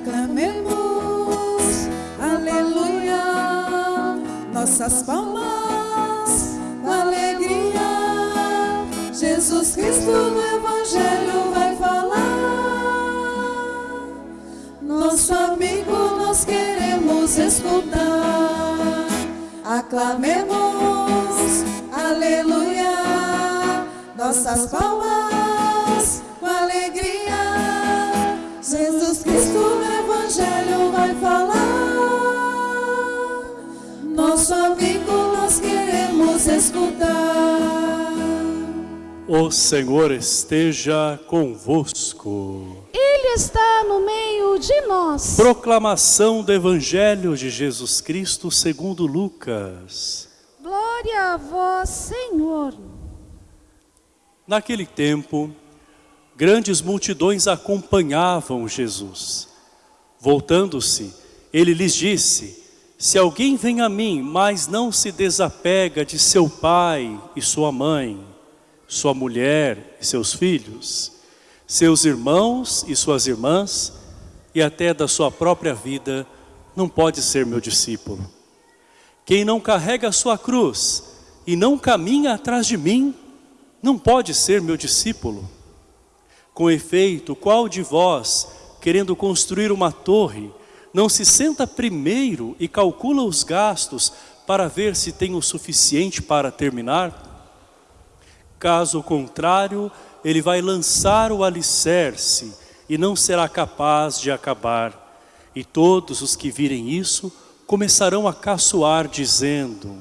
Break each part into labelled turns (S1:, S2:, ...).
S1: Aclamemos, aleluia, nossas palmas, alegria. Jesus Cristo no Evangelho vai falar. Nosso amigo nós queremos escutar. Aclamemos, aleluia, nossas palmas, alegria. Jesus Cristo Evangelho vai falar. Nosso amigo nós queremos escutar.
S2: O Senhor esteja convosco.
S3: Ele está no meio de nós.
S2: Proclamação do Evangelho de Jesus Cristo segundo Lucas.
S3: Glória a vós, Senhor.
S2: Naquele tempo, grandes multidões acompanhavam Jesus. Voltando-se, ele lhes disse, se alguém vem a mim, mas não se desapega de seu pai e sua mãe, sua mulher e seus filhos, seus irmãos e suas irmãs, e até da sua própria vida, não pode ser meu discípulo. Quem não carrega a sua cruz e não caminha atrás de mim, não pode ser meu discípulo. Com efeito, qual de vós, querendo construir uma torre, não se senta primeiro e calcula os gastos para ver se tem o suficiente para terminar? Caso contrário, ele vai lançar o alicerce e não será capaz de acabar. E todos os que virem isso começarão a caçoar dizendo,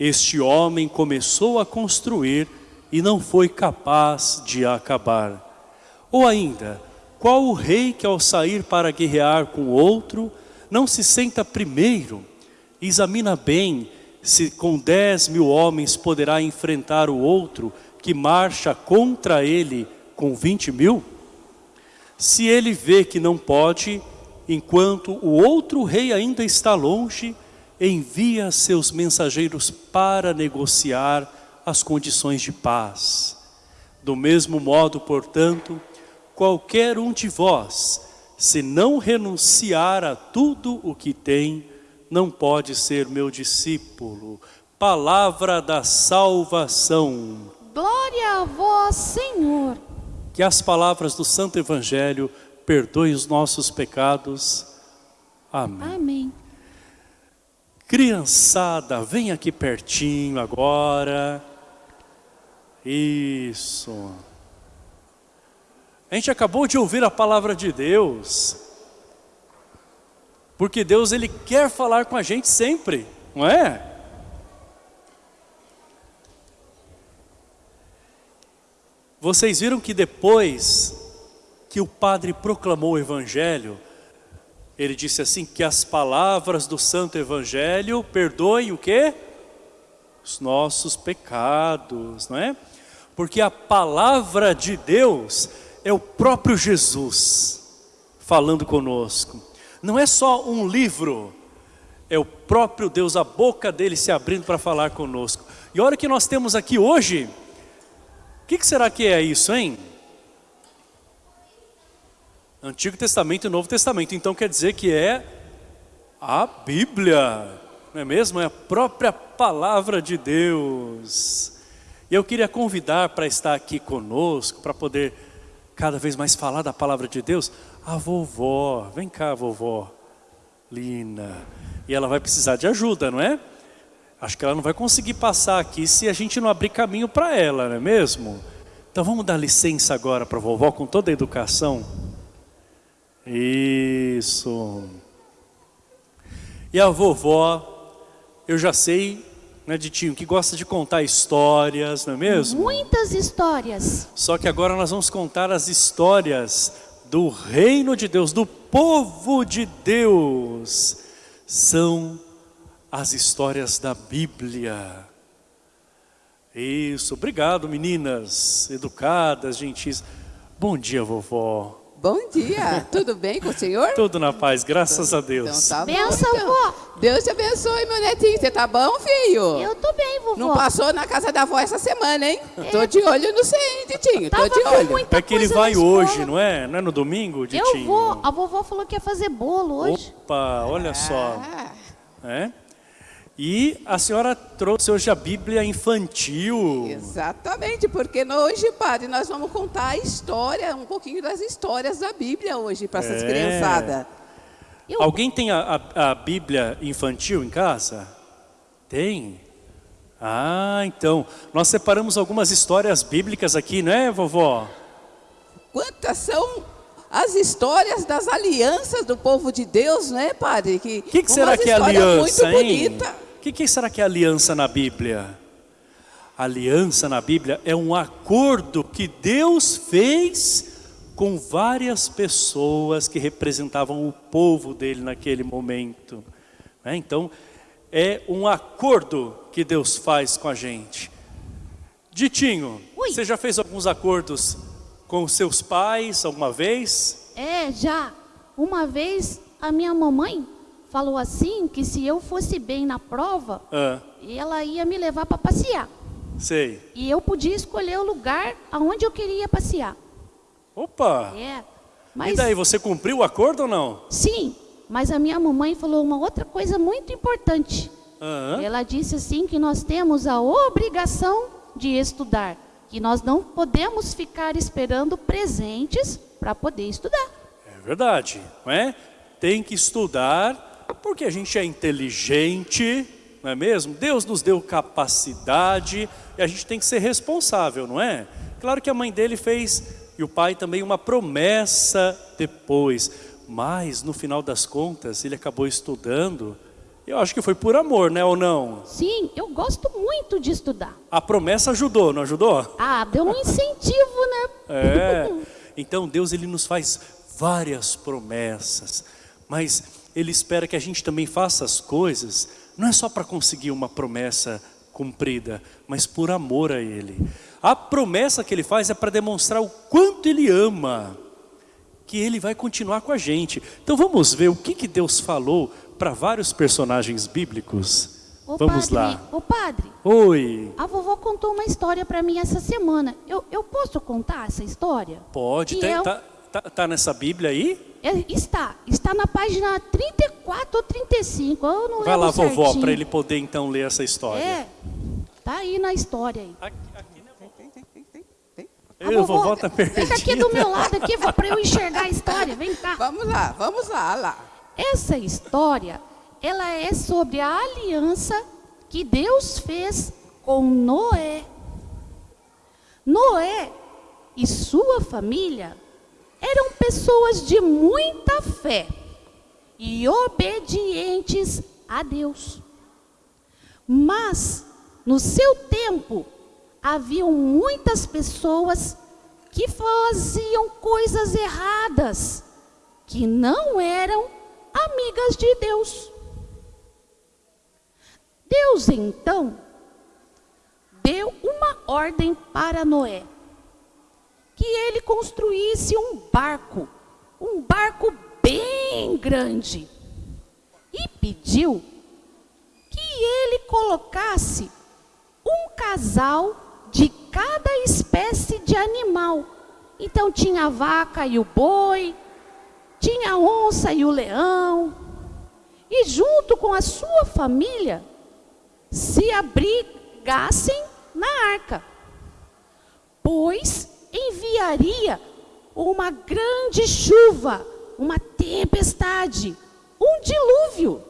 S2: este homem começou a construir e não foi capaz de acabar. Ou ainda, qual o rei que ao sair para guerrear com outro, não se senta primeiro, examina bem se com dez mil homens poderá enfrentar o outro que marcha contra ele com vinte mil? Se ele vê que não pode, enquanto o outro rei ainda está longe, envia seus mensageiros para negociar as condições de paz. Do mesmo modo, portanto, qualquer um de vós, se não renunciar a tudo o que tem, não pode ser meu discípulo. Palavra da salvação.
S3: Glória a vós, Senhor.
S2: Que as palavras do Santo Evangelho perdoem os nossos pecados. Amém.
S3: Amém.
S2: Criançada, vem aqui pertinho agora. Isso. A gente acabou de ouvir a palavra de Deus. Porque Deus ele quer falar com a gente sempre, não é? Vocês viram que depois que o padre proclamou o evangelho, ele disse assim que as palavras do santo evangelho perdoem o quê? Os nossos pecados, não é? Porque a palavra de Deus é o próprio Jesus falando conosco. Não é só um livro, é o próprio Deus, a boca dele se abrindo para falar conosco. E olha o que nós temos aqui hoje. O que, que será que é isso, hein? Antigo Testamento e Novo Testamento. Então quer dizer que é a Bíblia, não é mesmo? É a própria palavra de Deus. E eu queria convidar para estar aqui conosco, para poder cada vez mais falar da palavra de Deus, a vovó. Vem cá, vovó. Lina. E ela vai precisar de ajuda, não é? Acho que ela não vai conseguir passar aqui se a gente não abrir caminho para ela, não é mesmo? Então vamos dar licença agora para a vovó com toda a educação. Isso. E a vovó, eu já sei, né, Ditinho, que gosta de contar histórias, não é mesmo?
S3: Muitas histórias.
S2: Só que agora nós vamos contar as histórias do reino de Deus, do povo de Deus. São as histórias da Bíblia. Isso, obrigado meninas, educadas, gentis. Bom dia vovó,
S4: Bom dia, tudo bem com o senhor?
S2: Tudo na paz, graças a Deus.
S4: Então tá bom,
S3: Benção,
S4: então.
S3: vó.
S4: Deus te abençoe, meu netinho. Você tá bom, filho?
S3: Eu tô bem, vovó.
S4: Não passou na casa da avó essa semana, hein? Tô de olho no você, hein, Titinho? Tô
S3: Tava
S4: de
S3: com
S4: olho.
S2: É que ele vai hoje, não é? Não é no domingo, Ditinho?
S3: Eu vou. A vovó falou que ia fazer bolo hoje.
S2: Opa, olha só.
S4: Ah,
S2: É? E a senhora trouxe hoje a Bíblia infantil.
S4: exatamente, porque hoje, padre, nós vamos contar a história, um pouquinho das histórias da Bíblia hoje para essas
S2: É.
S4: criançadas.
S3: Eu,
S2: Alguém tem a, a- a Bíblia infantil em casa? Tem? Ah, então. Nós separamos algumas histórias bíblicas aqui, né, vovó?
S4: Quantas são as histórias das alianças do povo de Deus, né, padre? Que,
S2: O que, que será que é aliança,
S4: muito
S2: hein?
S4: bonita.
S2: O que, que será que é aliança na Bíblia? Aliança na Bíblia é um acordo que Deus fez com várias pessoas que representavam o povo dele naquele momento. né? Então, é um acordo que Deus faz com a gente. Ditinho,
S3: Ui.
S2: você já fez alguns acordos com seus pais alguma vez?
S3: É, já. Uma vez a minha mamãe falou assim que se eu fosse bem na prova,
S2: Ah,
S3: ela ia me levar para passear.
S2: sei.
S3: E eu podia escolher o lugar aonde eu queria passear.
S2: Opa!
S3: É.
S2: E
S3: Mas
S2: daí, você cumpriu o acordo ou não?
S3: sim, mas a minha mamãe falou uma outra coisa muito importante.
S2: Aham.
S3: Ela disse assim que nós temos a obrigação de estudar, que nós não podemos ficar esperando presentes para poder estudar.
S2: É verdade, não é? Tem que estudar, porque a gente é inteligente, não é mesmo? Deus nos deu capacidade e a gente tem que ser responsável, não é? Claro que a mãe dele fez, e o pai também, uma promessa depois, mas no final das contas ele acabou estudando, eu acho que foi por amor, né, ou não?
S3: Sim, eu gosto muito de estudar.
S2: A promessa ajudou, não ajudou?
S3: Ah, deu um incentivo, né?
S2: É. Então Deus ele nos faz várias promessas, mas ele espera que a gente também faça as coisas, não é só para conseguir uma promessa cumprida, mas por amor a ele. A promessa que ele faz é para demonstrar o quanto ele ama, que ele vai continuar com a gente. Então vamos ver o que que Deus falou para vários personagens bíblicos.
S3: Ô,
S2: vamos
S3: padre,
S2: lá.
S3: Ô padre,
S2: Oi.
S3: a vovó contou uma história para mim essa semana. Eu, eu posso contar essa história?
S2: Pode, tem-
S3: eu-
S2: tá, tá, tá nessa Bíblia aí?
S3: É, está, está na página 34 ou 35, eu não
S2: Vai lá,
S3: lembro
S2: vovó,
S3: certinho.
S2: para ele poder então ler essa história.
S3: É, tá aí na história aí.
S2: Aqui, aqui, né, vovó?
S4: Tem, tem, tem, tem, tem.
S3: A
S2: vovó tá perdida.
S3: Fica aqui do meu lado aqui, para eu enxergar a história, vem cá.
S4: Vamos lá, vamos lá, lá.
S3: Essa história, ela é sobre a aliança que Deus fez com Noé. Noé e sua família eram pessoas de muita fé e obedientes a Deus. Mas, no seu tempo, haviam muitas pessoas que faziam coisas erradas, que não eram amigas de Deus. Deus então deu uma ordem para Noé, que ele construísse um barco, um barco bem grande, e pediu que ele colocasse um casal de cada espécie de animal. Então tinha a vaca e o boi, tinha a onça e o leão, e junto com a sua família se abrigassem na arca, pois enviaria uma grande chuva, uma tempestade, um dilúvio,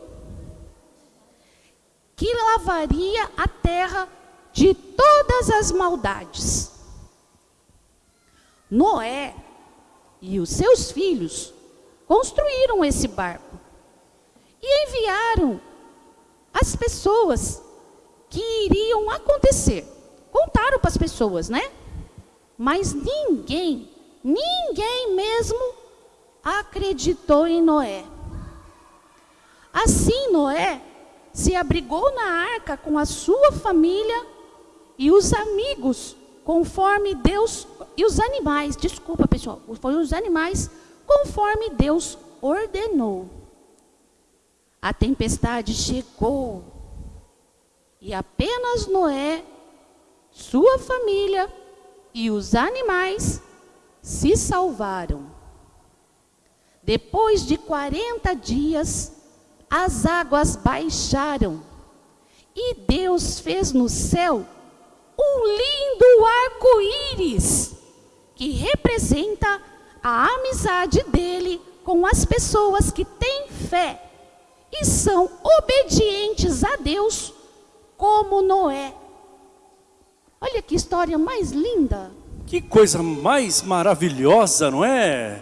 S3: que lavaria a terra de todas as maldades. Noé e os seus filhos construíram esse barco e enviaram as pessoas que iriam acontecer. Contaram para as pessoas, né? Mas ninguém, ninguém mesmo acreditou em Noé. Assim Noé se abrigou na arca com a sua família e os amigos, conforme Deus e os animais, desculpa pessoal, foi os animais, conforme Deus ordenou. A tempestade chegou e apenas Noé, sua família e os animais se salvaram. Depois de 40 dias, as águas baixaram e Deus fez no céu um lindo arco-íris que representa a amizade dele com as pessoas que têm fé e são obedientes a Deus, como Noé. Olha que história mais linda.
S2: Que coisa mais maravilhosa, não é?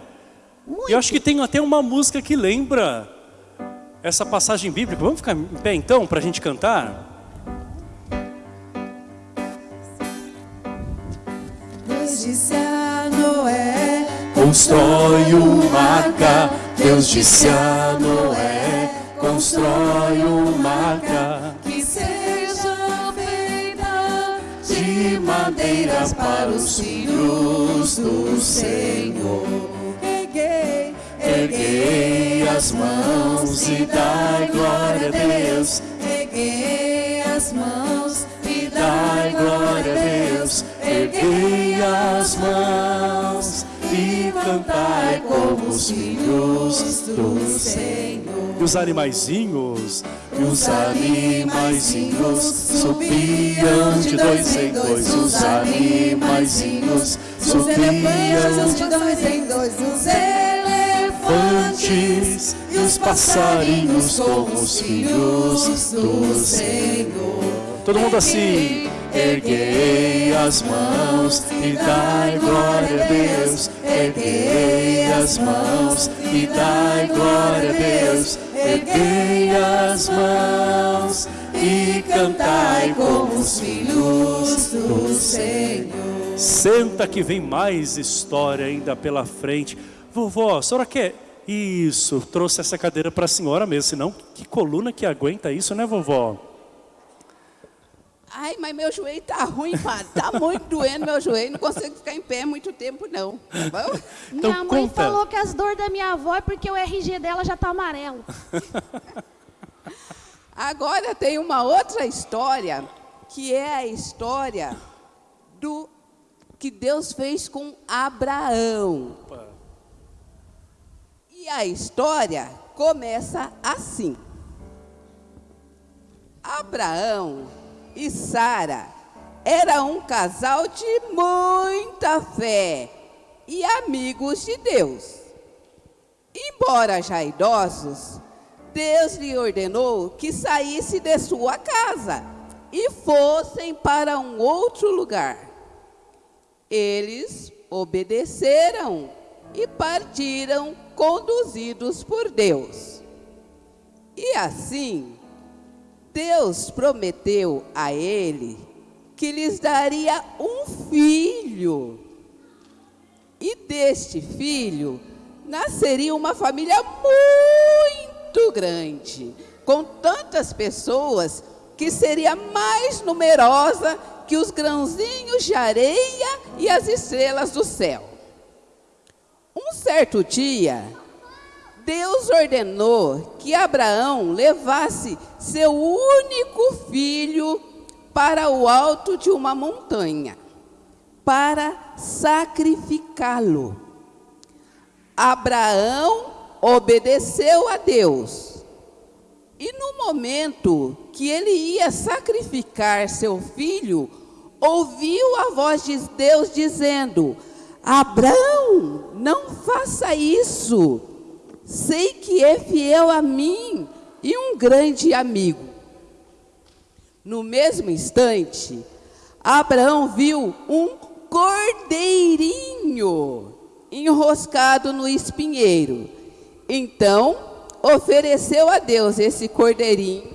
S3: Muito.
S2: Eu acho que tem até uma música que lembra essa passagem bíblica. Vamos ficar em pé então para a gente cantar?
S1: Deus disse a Noé,
S2: Constrói uma arca, Deus disse a Noé, constrói uma arca para os filhos do Senhor.
S1: Erguei,
S2: Erguei as mãos e dai glória a Deus,
S1: erguei as mãos e
S2: dai glória a Deus. Erguei as mãos e cantai como os filhos do Senhor. E os animaizinhos, e os animaizinhos subiam de dois em dois, os animaizinhos
S1: Os
S2: subiam
S1: de dois em dois, os
S2: elefantes e os passarinhos como os filhos do Senhor. Todo mundo assim. Erguei as mãos e dai glória a Deus. Erguei as mãos e dai glória a Deus. Erguei as mãos e cantai como os filhos do Senhor. Senta que vem mais história ainda pela frente. Vovó, a senhora quer? Isso, trouxe essa cadeira para a senhora mesmo, senão que coluna que aguenta isso, né vovó?
S4: Ai, mas meu joelho tá ruim, padre. Tá muito doendo meu joelho. Não consigo ficar em pé muito tempo, não. Tá bom?
S2: Então
S3: minha mãe
S2: conta.
S3: falou que as dores da minha avó é porque o RG dela já tá amarelo.
S4: Agora tem uma outra história, que é a história do que Deus fez com Abraão. E a história começa assim. Abraão e Sara eram um casal de muita fé e amigos de Deus. Embora já idosos, Deus lhe ordenou que saísse de sua casa e fossem para um outro lugar. Eles obedeceram e partiram conduzidos por Deus. E assim, Deus prometeu a ele que lhes daria um filho. E deste filho nasceria uma família muito grande, com tantas pessoas que seria mais numerosa que os grãozinhos de areia e as estrelas do céu. Um certo dia, Deus ordenou que Abraão levasse seu único filho para o alto de uma montanha, para sacrificá-lo. Abraão obedeceu a Deus. E no momento que ele ia sacrificar seu filho, ouviu a voz de Deus dizendo: Abraão, não faça isso. Sei que é fiel a mim e um grande amigo. No mesmo instante, Abraão viu um cordeirinho enroscado no espinheiro. Então, ofereceu a Deus esse cordeirinho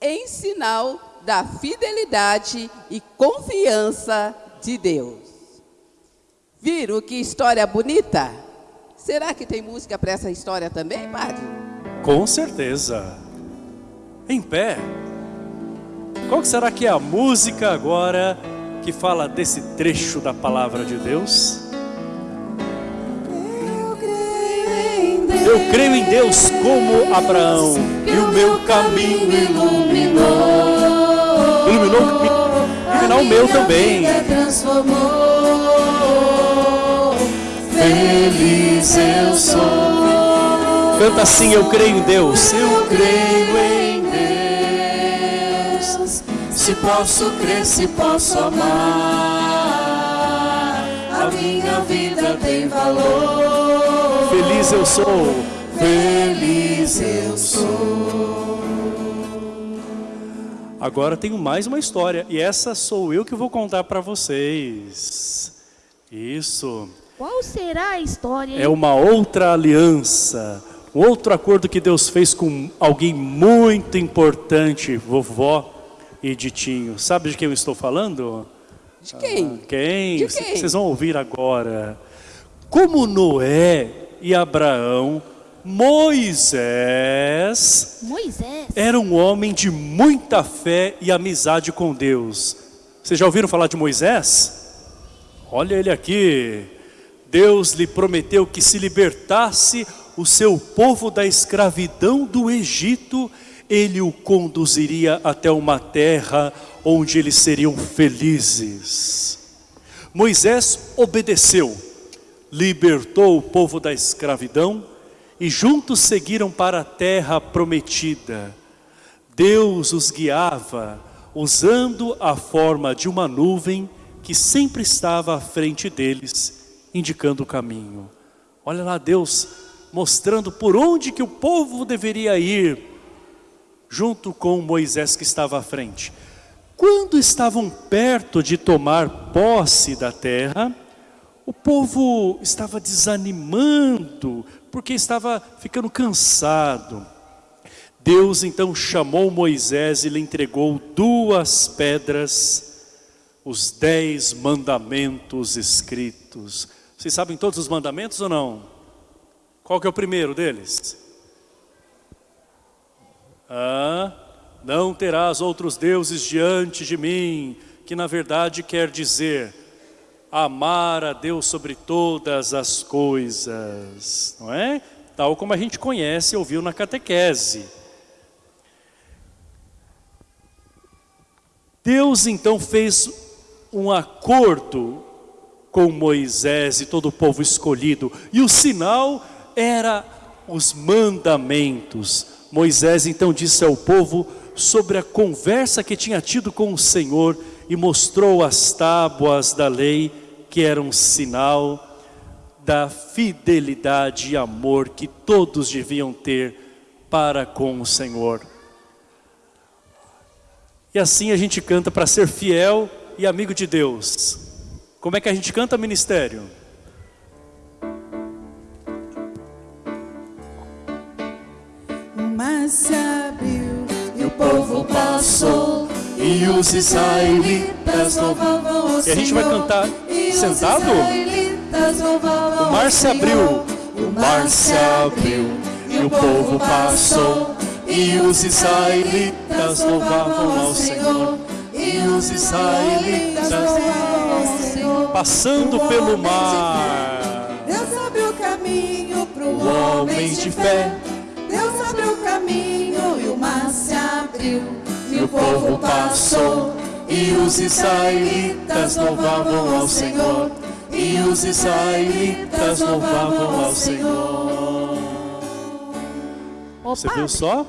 S4: em sinal da fidelidade e confiança de Deus. Viram que história bonita? Será que tem música para essa história também, padre?
S2: Com certeza. Em pé. Qual será que é a música agora que fala desse trecho da palavra de Deus? Eu creio em Deus como Abraão e o meu caminho
S1: iluminou.
S2: Iluminou iluminar o meu também.
S1: transformou. Feliz eu sou.
S2: Canta assim, eu creio em Deus.
S1: Eu creio em Deus. Se posso crer, se posso amar, a minha vida tem valor.
S2: Feliz eu sou.
S1: Feliz eu sou.
S2: Agora tenho mais uma história e essa sou eu que vou contar para vocês. Isso.
S3: Qual será a história? hein?
S2: É uma outra aliança, outro acordo que Deus fez com alguém muito importante, vovó e Ditinho. Sabe de quem eu estou falando?
S4: De quem?
S2: Quem?
S4: De quem?
S2: Vocês vão ouvir agora. Como Noé e Abraão, Moisés
S3: Moisés.
S2: era um homem de muita fé e amizade com Deus. Vocês já ouviram falar de Moisés? Olha ele aqui. Deus lhe prometeu que se libertasse o seu povo da escravidão do Egito, ele o conduziria até uma terra onde eles seriam felizes. Moisés obedeceu, libertou o povo da escravidão e juntos seguiram para a terra prometida. Deus os guiava usando a forma de uma nuvem que sempre estava à frente deles, indicando o caminho. Olha lá Deus mostrando por onde que o povo deveria ir, junto com Moisés que estava à frente. Quando estavam perto de tomar posse da terra, o povo estava desanimando, porque estava ficando cansado. Deus então chamou Moisés e lhe entregou duas pedras, os dez mandamentos escritos. Vocês sabem todos os mandamentos ou não? Qual que é o primeiro deles? Ah, não terás outros deuses diante de mim, que na verdade quer dizer amar a Deus sobre todas as coisas, não é? Tal como a gente conhece e ouviu na catequese. Deus então fez um acordo com Moisés e todo o povo escolhido, e o sinal era os mandamentos. Moisés então disse ao povo sobre a conversa que tinha tido com o Senhor e mostrou as tábuas da lei que eram sinal da fidelidade e amor que todos deviam ter para com o Senhor. E assim a gente canta para ser fiel e amigo de Deus. Como é que a gente canta ministério?
S1: Se abriu e o povo passou.
S2: E os israelitas
S1: louvavam o
S2: E a gente vai
S1: Senhor.
S2: cantar sentado? O mar se
S1: Senhor.
S2: abriu, o mar se abriu e o povo passou. E os israelitas louvavam ao Senhor.
S1: E os israelitas louvavam ao Senhor.
S2: Passando
S1: O
S2: pelo mar.
S1: Deus abriu caminho para
S2: O
S1: o
S2: homem de fé.
S1: Mar se abriu.
S2: E o povo passou. E os israelitas louvavam ao Senhor. E os israelitas louvavam ao Senhor.
S3: Ô,
S2: Você viu só?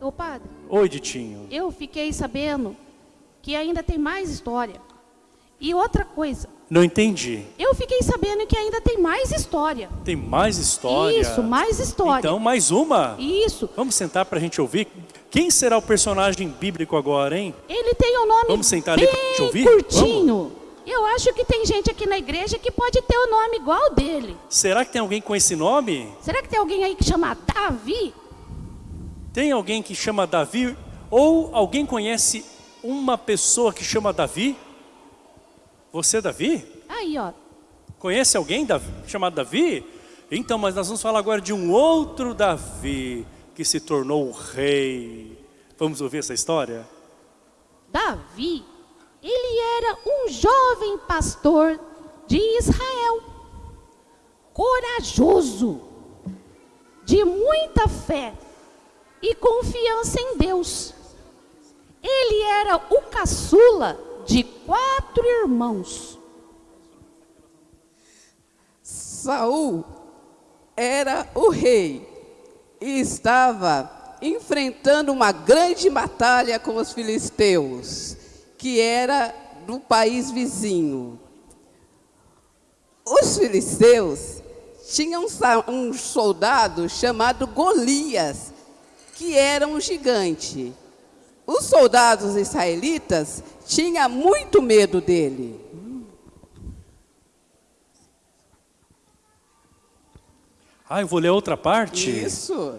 S3: ô padre,
S2: Oi, Ditinho.
S3: eu fiquei sabendo que ainda tem mais história. E outra coisa,
S2: Não entendi.
S3: eu fiquei sabendo que ainda tem mais história.
S2: Tem mais história?
S3: Isso, mais história.
S2: Então, mais uma.
S3: Isso.
S2: Vamos sentar para a gente ouvir. Quem será o personagem bíblico agora, hein?
S3: Ele tem um nome
S2: Vamos sentar ali
S3: bem
S2: pra gente ouvir?
S3: curtinho. Eu acho que tem gente aqui na igreja que pode ter o nome igual dele.
S2: Será que tem alguém com esse nome?
S3: Será que tem alguém aí que chama Davi?
S2: Tem alguém que chama Davi? Ou alguém conhece uma pessoa que chama Davi? Você, Davi?
S3: Aí, ó.
S2: Conhece alguém Davi, chamado Davi? Então, mas nós vamos falar agora de um outro Davi que se tornou rei. Vamos ouvir essa história?
S3: Davi, ele era um jovem pastor de Israel. Corajoso. de muita fé e confiança em Deus. Ele era o caçula de quatro irmãos.
S4: Saul era o rei e estava enfrentando uma grande batalha com os filisteus, que era do país vizinho. Os filisteus tinham um soldado chamado Golias, que era um gigante. Os soldados israelitas tinham muito medo dele.
S2: Ah, eu vou ler outra parte?
S4: Isso.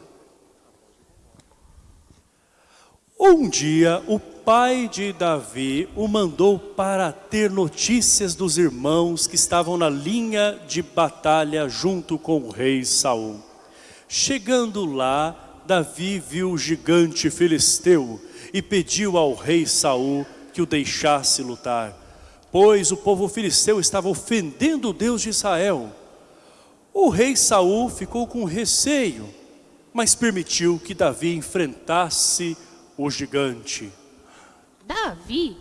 S2: Um dia, o pai de Davi o mandou para ter notícias dos irmãos que estavam na linha de batalha junto com o rei Saul. Chegando lá, Davi viu o gigante filisteu e pediu ao rei Saul que o deixasse lutar, pois o povo filisteu estava ofendendo o Deus de Israel. O rei Saul ficou com receio, mas permitiu que Davi enfrentasse o gigante.
S3: Davi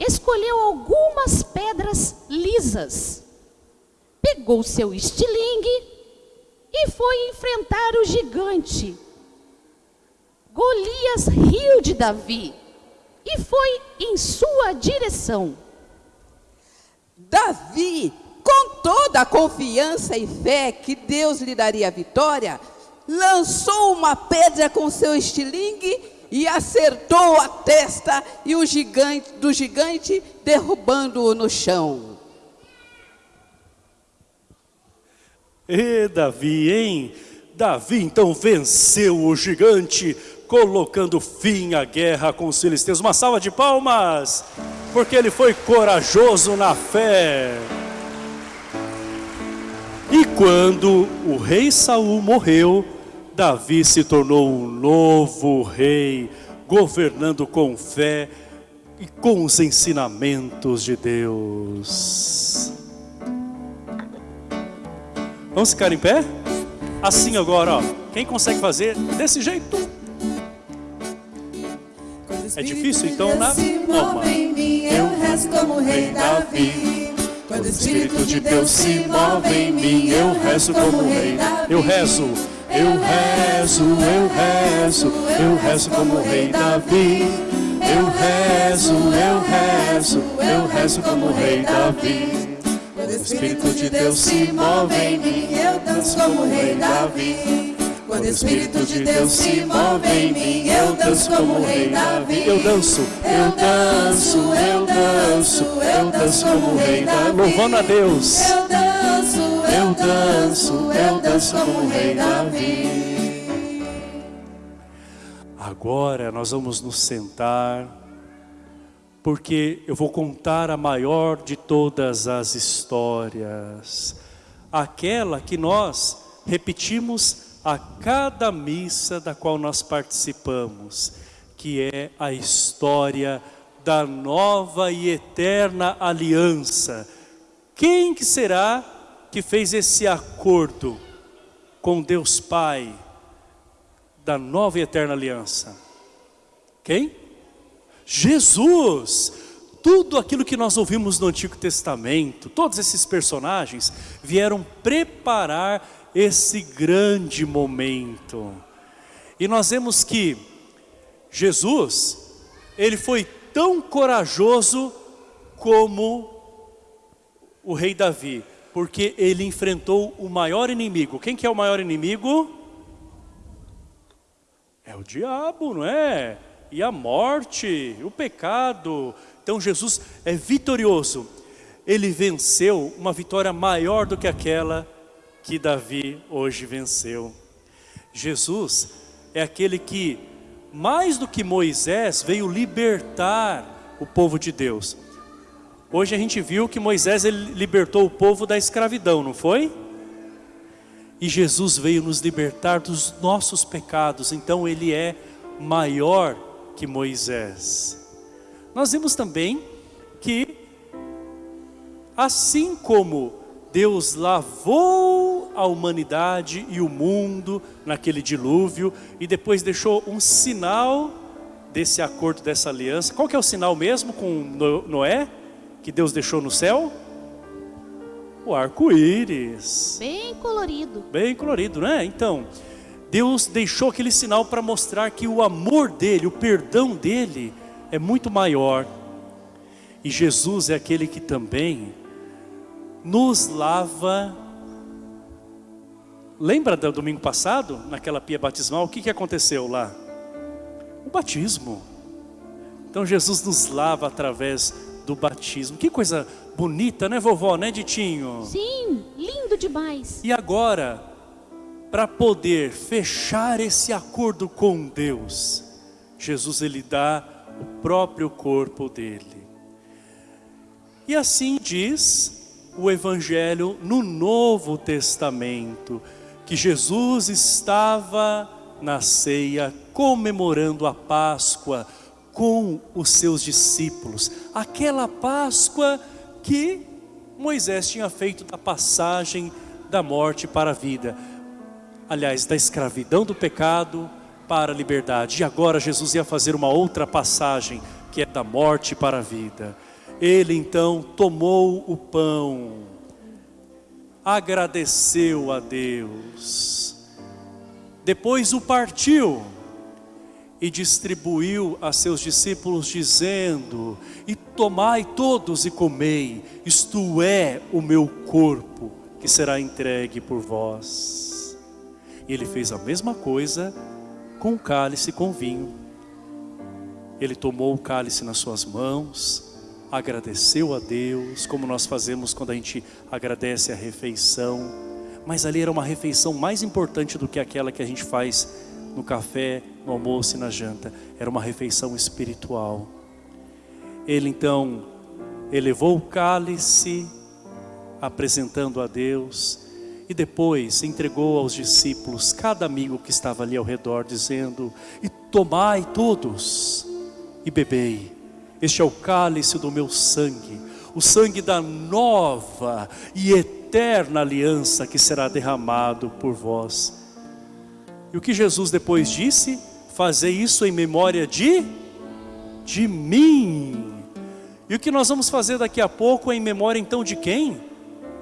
S3: escolheu algumas pedras lisas, pegou seu estilingue e foi enfrentar o gigante. Golias riu de Davi e foi em sua direção.
S4: Davi, com toda a confiança e fé que Deus lhe daria a vitória, lançou uma pedra com seu estilingue e acertou a testa e o gigante do gigante derrubando-o no chão.
S2: E Davi, hein? Davi então venceu o gigante, colocando fim à guerra com os filisteus. Uma salva de palmas, porque ele foi corajoso na fé. E quando o rei Saul morreu, Davi se tornou um novo rei, governando com fé e com os ensinamentos de Deus. Vamos ficar em pé? Assim agora, ó. Quem consegue fazer desse jeito? É difícil, então na
S1: alma. Eu rezo como rei Davi. Quando o Espírito de Deus se move em mim, eu rezo como rei.
S2: Eu rezo eu rezo, eu rezo, eu rezo como rei Davi. Eu rezo, eu rezo, eu rezo como rei Davi.
S1: Quando o Espírito de Deus se move em mim, eu danço como rei Davi. Quando o Espírito de Deus se move em mim, eu danço como o rei Davi.
S2: Eu danço, eu danço, eu danço, eu danço como o rei Davi. Louvando a Deus.
S1: Eu danço,
S2: eu danço, eu danço como o rei Davi. Agora nós vamos nos sentar, porque eu vou contar a maior de todas as histórias, aquela que nós repetimos a cada missa da qual nós participamos, que é a história da nova e eterna aliança. Quem que será que fez esse acordo com Deus Pai da nova e eterna aliança? Quem? Jesus! Tudo aquilo que nós ouvimos no Antigo Testamento, todos esses personagens vieram preparar esse grande momento. E nós vemos que Jesus, ele foi tão corajoso como o rei Davi porque ele enfrentou o maior inimigo. Quem que é o maior inimigo? É o diabo, não é? E a morte, o pecado. Então Jesus é vitorioso. Ele venceu uma vitória maior do que aquela que Davi hoje venceu. Jesus é aquele que, mais do que Moisés, veio libertar o povo de Deus. Hoje a gente viu que Moisés ele libertou o povo da escravidão, não foi? E Jesus veio nos libertar dos nossos pecados, então ele é maior que Moisés. Nós vimos também que, assim como Deus lavou a humanidade e o mundo naquele dilúvio e depois deixou um sinal desse acordo, dessa aliança. Qual que é o sinal mesmo com Noé, que Deus deixou no céu? O arco-íris.
S3: Bem colorido.
S2: Bem colorido, né? Então, Deus deixou aquele sinal para mostrar que o amor dele, o perdão dele é muito maior. E Jesus é aquele que também nos lava. Lembra do domingo passado, naquela pia batismal, o que, que aconteceu lá? O batismo. Então Jesus nos lava através do batismo. Que coisa bonita, né vovó, né Ditinho?
S3: Sim, lindo demais.
S2: E agora, para poder fechar esse acordo com Deus, Jesus ele dá o próprio corpo dele. E assim diz o Evangelho no Novo Testamento, que Jesus estava na ceia comemorando a Páscoa com os seus discípulos. Aquela Páscoa que Moisés tinha feito da passagem da morte para a vida. Aliás, da escravidão do pecado para a liberdade. E agora Jesus ia fazer uma outra passagem, que é da morte para a vida. Ele então tomou o pão, agradeceu a Deus, depois o partiu e distribuiu a seus discípulos dizendo, e tomai todos e comei, isto é o meu corpo que será entregue por vós. E ele fez a mesma coisa com o cálice com vinho. Ele tomou o cálice nas suas mãos, agradeceu a Deus, como nós fazemos quando a gente agradece a refeição, mas ali era uma refeição mais importante do que aquela que a gente faz no café, no almoço e na janta, era uma refeição espiritual. Ele então elevou o cálice, apresentando a Deus, e depois entregou aos discípulos, cada amigo que estava ali ao redor, dizendo: E tomai todos e bebei este é o cálice do meu sangue, o sangue da nova e eterna aliança que será derramado por vós. E o que Jesus depois disse? Fazer isso em memória de de mim. E o que nós vamos fazer daqui a pouco é em memória então de quem?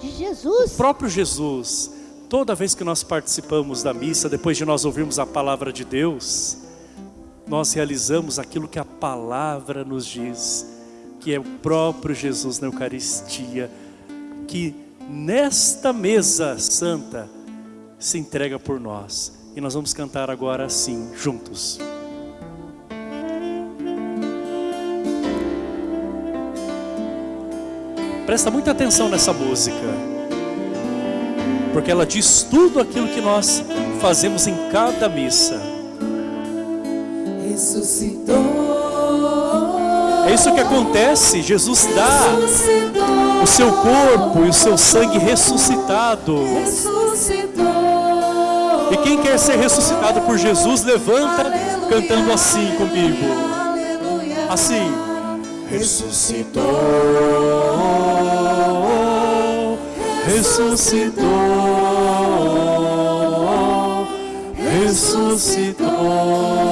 S3: De Jesus.
S2: O próprio Jesus. Toda vez que nós participamos da missa, depois de nós ouvirmos a palavra de Deus, nós realizamos aquilo que a palavra nos diz, que é o próprio Jesus na Eucaristia, que nesta mesa santa se entrega por nós. E nós vamos cantar agora assim, juntos. Presta muita atenção nessa música, porque ela diz tudo aquilo que nós fazemos em cada missa
S1: ressuscitou.
S2: É isso que acontece, Jesus dá o seu corpo e o seu sangue ressuscitado. E quem quer ser ressuscitado por Jesus, levanta cantando assim comigo. Assim. Ressuscitou, ressuscitou, ressuscitou.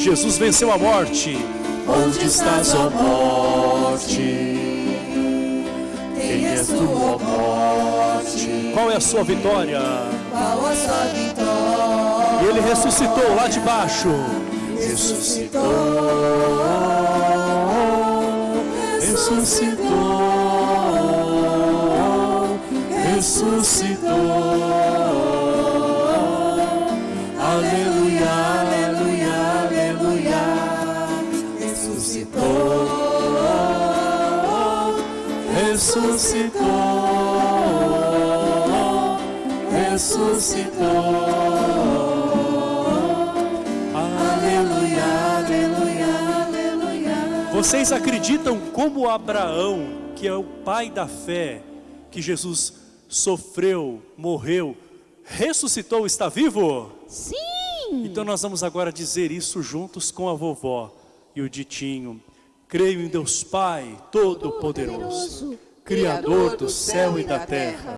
S2: Jesus venceu a morte. Onde estás, ó morte? Quem és tu, ó morte? Qual é a sua vitória?
S1: Qual a sua vitória?
S2: E ele ressuscitou lá de baixo.
S1: Ressuscitou.
S2: Ressuscitou ressuscitou. Aleluia, Ressuscitou. Ressuscitou. Aleluia, aleluia, aleluia. Vocês acreditam como Abraão, que é o pai da fé, que Jesus sofreu, morreu, ressuscitou, está vivo?
S3: Sim!
S2: Então nós vamos agora dizer isso juntos com a vovó. E o ditinho, creio em Deus Pai, Todo-Poderoso, Criador do céu e da terra